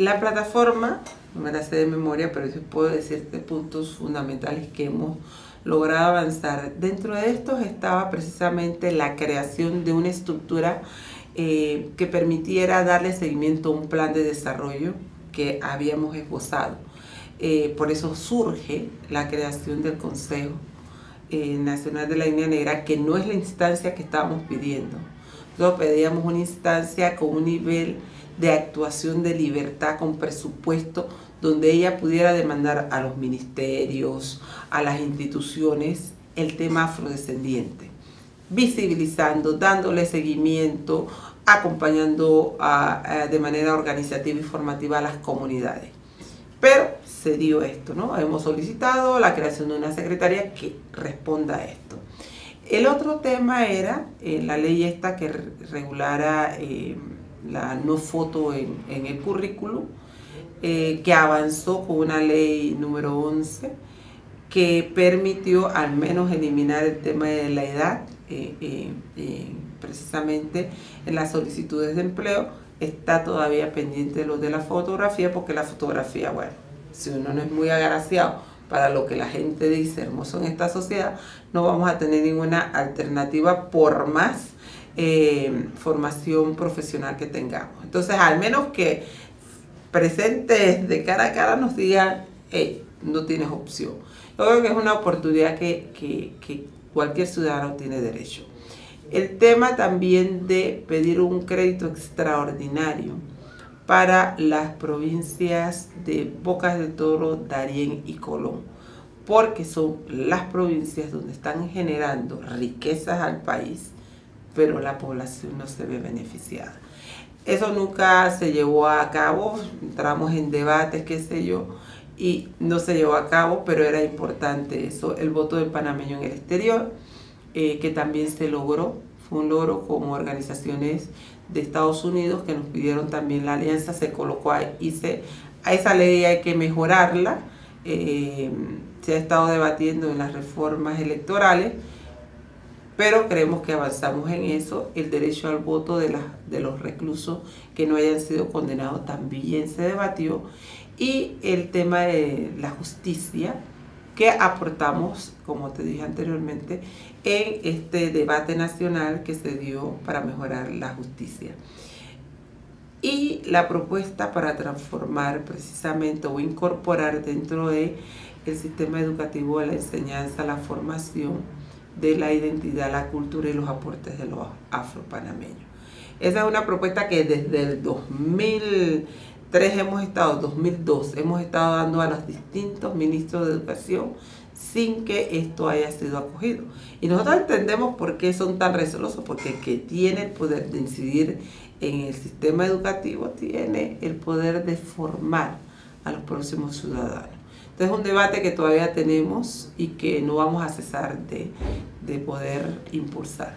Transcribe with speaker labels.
Speaker 1: La plataforma, me la sé de memoria, pero yo puedo decirte puntos fundamentales que hemos logrado avanzar. Dentro de estos estaba precisamente la creación de una estructura eh, que permitiera darle seguimiento a un plan de desarrollo que habíamos esbozado. Eh, por eso surge la creación del Consejo eh, Nacional de la Línea Negra, que no es la instancia que estábamos pidiendo. Nosotros pedíamos una instancia con un nivel de actuación de libertad con presupuesto donde ella pudiera demandar a los ministerios, a las instituciones, el tema afrodescendiente, visibilizando, dándole seguimiento, acompañando de manera organizativa y formativa a las comunidades. Pero se dio esto, ¿no? Hemos solicitado la creación de una secretaría que responda a esto. El otro tema era eh, la ley esta que regulara eh, la no foto en, el currículum, eh, que avanzó con una ley número 11 que permitió al menos eliminar el tema de la edad, precisamente en las solicitudes de empleo, está todavía pendiente lo de la fotografía, porque la fotografía, bueno, si uno no es muy agraciado para lo que la gente dice hermoso en esta sociedad, no vamos a tener ninguna alternativa por más eh, formación profesional que tengamos. Entonces, al menos que presentes de cara a cara nos digan, hey, no tienes opción. Yo creo que es una oportunidad que, que cualquier ciudadano tiene derecho. El tema también de pedir un crédito extraordinario para las provincias de Bocas de Toro, Darién y Colón, porque son las provincias donde están generando riquezas al país, pero la población no se ve beneficiada. Eso nunca se llevó a cabo, entramos en debates, qué sé yo, y no se llevó a cabo, pero era importante eso, el voto del panameño en el exterior, eh, que también se logró, fue un logro como organizaciones de Estados Unidos que nos pidieron también la alianza, se colocó ahí, y se, a esa ley hay que mejorarla, eh, se ha estado debatiendo en las reformas electorales, pero creemos que avanzamos en eso, el derecho al voto de, de los reclusos que no hayan sido condenados también se debatió, y el tema de la justicia, que aportamos, como te dije anteriormente, en este debate nacional que se dio para mejorar la justicia. Y la propuesta para transformar precisamente o incorporar dentro de el sistema educativo la enseñanza, la formación de la identidad, la cultura y los aportes de los afropanameños. Esa es una propuesta que desde el 2000 Tres hemos estado, 2002, hemos estado dando a los distintos ministros de educación sin que esto haya sido acogido. Y nosotros entendemos por qué son tan recelosos, porque el que tiene el poder de incidir en el sistema educativo tiene el poder de formar a los próximos ciudadanos. Entonces es un debate que todavía tenemos y que no vamos a cesar de, de poder impulsar.